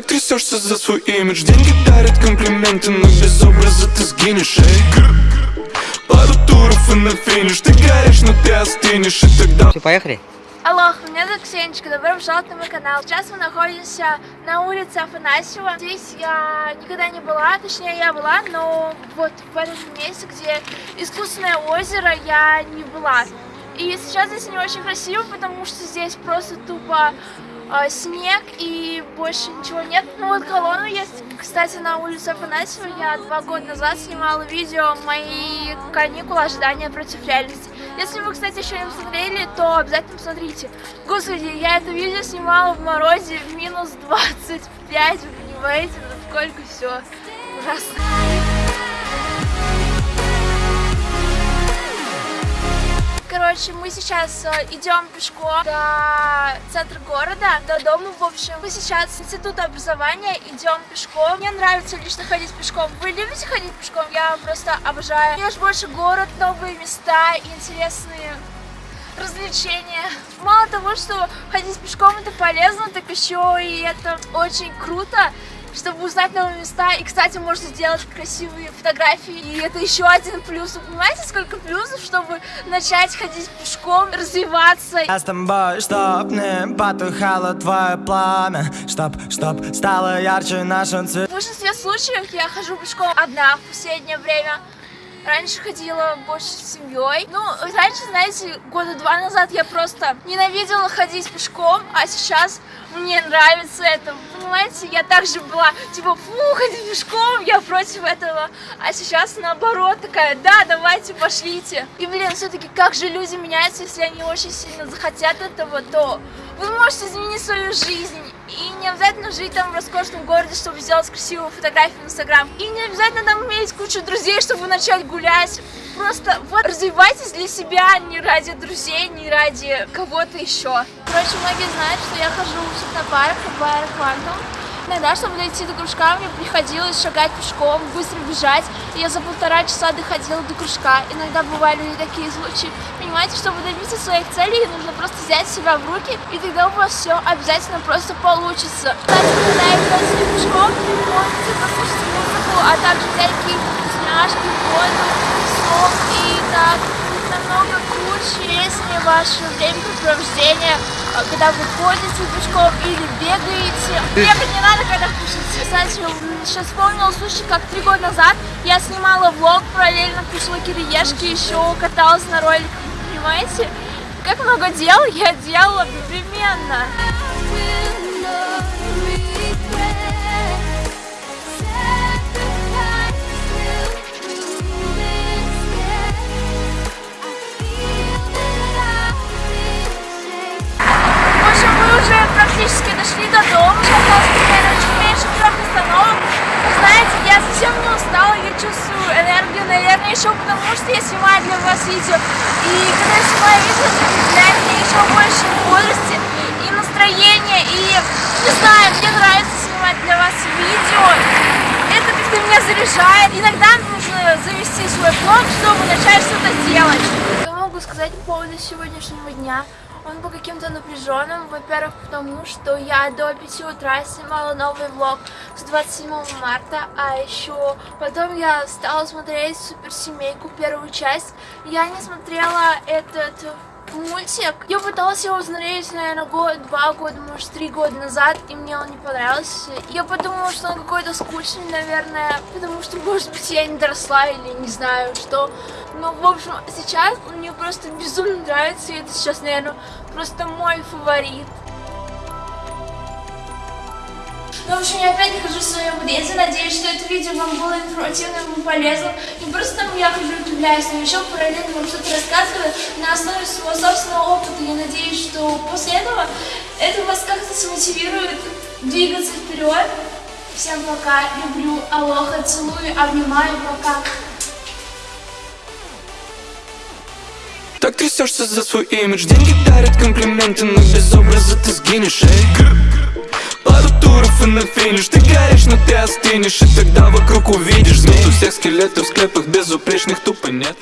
Так трясешься за свой имидж Деньги дарят комплименты, но без образа ты сгинешь Эй, пару туров и на финиш Ты горишь, но ты остынешь И тогда Все, поехали? Алло, меня зовут Ксенечка, добро пожаловать на мой канал. Сейчас мы находимся на улице Афанасьева. Здесь я никогда не была, точнее я была, но вот в этом месте, где искусственное озеро, я не была. И сейчас здесь не очень красиво, потому что здесь просто тупо э, снег и больше ничего нет. Ну вот колонна есть, кстати, на улице Афанасьева. Я два года назад снимала видео «Мои каникулы. Ожидания против реальности». Если вы, кстати, еще не посмотрели, то обязательно посмотрите. Господи, я это видео снимала в морозе в минус 25, вы понимаете, насколько все ужасно. Короче, мы сейчас э, идем пешком до центра города, до дома, в общем. Мы сейчас с института образования идем пешком. Мне нравится лично ходить пешком. Вы любите ходить пешком? Я просто обожаю. Мне больше город, новые места интересные развлечения. Мало того, что ходить пешком это полезно, так еще и это очень круто чтобы узнать новые места. И, кстати, можно сделать красивые фотографии. И это еще один плюс. Вы понимаете, сколько плюсов, чтобы начать ходить пешком, развиваться? Я с тобой, чтоб не потухало твое пламя Чтоб, чтоб стало ярче нашим цвет В большинстве случаев я хожу пешком одна в последнее время. Раньше ходила больше с семьей. Ну, раньше, знаете, года два назад я просто ненавидела ходить пешком, а сейчас мне нравится это. Понимаете, я также была, типа, фу, ходить пешком, я против этого. А сейчас наоборот такая, да, давайте, пошлите. И, блин, все-таки как же люди меняются, если они очень сильно захотят этого, то вы можете изменить свою жизнь. И не обязательно жить там в роскошном городе, чтобы сделать красивую фотографию в Инстаграм. И не обязательно там иметь кучу друзей, чтобы начать гулять. Просто вот развивайтесь для себя, не ради друзей, не ради кого-то еще. Короче, многие знают, что я хожу в технопарк, в аэропорту. Иногда, чтобы дойти до кружка, мне приходилось шагать пешком, быстро бежать. И я за полтора часа доходила до кружка. Иногда бывали и такие случаи. Понимаете, чтобы добиться своих целей, нужно просто взять себя в руки, и тогда у вас все обязательно просто получится. Кстати, когда ходила пешком, можете послушать музыку, а также взять вкусняшки, воду, сок и так намного круче, интереснее ваше времяпрепровождение когда вы ходите пешком или бегаете. Бегать не надо, когда кушаете. Кстати, сейчас вспомнила случай, как три года назад я снимала влог, параллельно кушала кириешки, еще каталась на роликах, понимаете? Как много дел я делала одновременно. Практически дошли до дома. Сейчас осталось примерно чуть меньше трех остановок. Знаете, я совсем не устала, я чувствую энергию, наверное, еще потому, что я снимаю для вас видео. И когда я снимаю видео, это мне еще больше бодрости и настроения. И не знаю, мне нравится снимать для вас видео. Это как-то меня заряжает. Иногда нужно завести свой блог, чтобы начать что-то делать. Что могу сказать по поводу сегодняшнего дня? Он был каким-то напряженным, во-первых, потому что я до 5 утра снимала новый влог с 27 марта, а еще потом я стала смотреть суперсемейку первую часть. Я не смотрела этот мультик. Я пыталась его смотреть, наверное, год, два года, может, три года назад, и мне он не понравился. Я подумала, что он какой-то скучный, наверное, потому что, может быть, я не доросла или не знаю что. Но, в общем, сейчас он мне просто безумно нравится, и это сейчас, наверное, просто мой фаворит. Ну, в общем, я опять нахожусь в своем подъезде. Надеюсь, что это видео вам было информативным и полезным. Не просто там я хожу и удивляюсь, но еще параллельно вам что-то рассказываю на основе своего собственного опыта. Я надеюсь, что после этого это вас как-то смотивирует двигаться вперед. Всем пока, люблю, алоха, целую, обнимаю, пока. Так трясешься за свой имидж Деньги дарят комплименты, но без образа ты сгинешь, эй туров и на финиш. Ты горишь, но ты остынешь. И тогда вокруг увидишь Змей у всех скелетов в склепах Безупречных тупо нет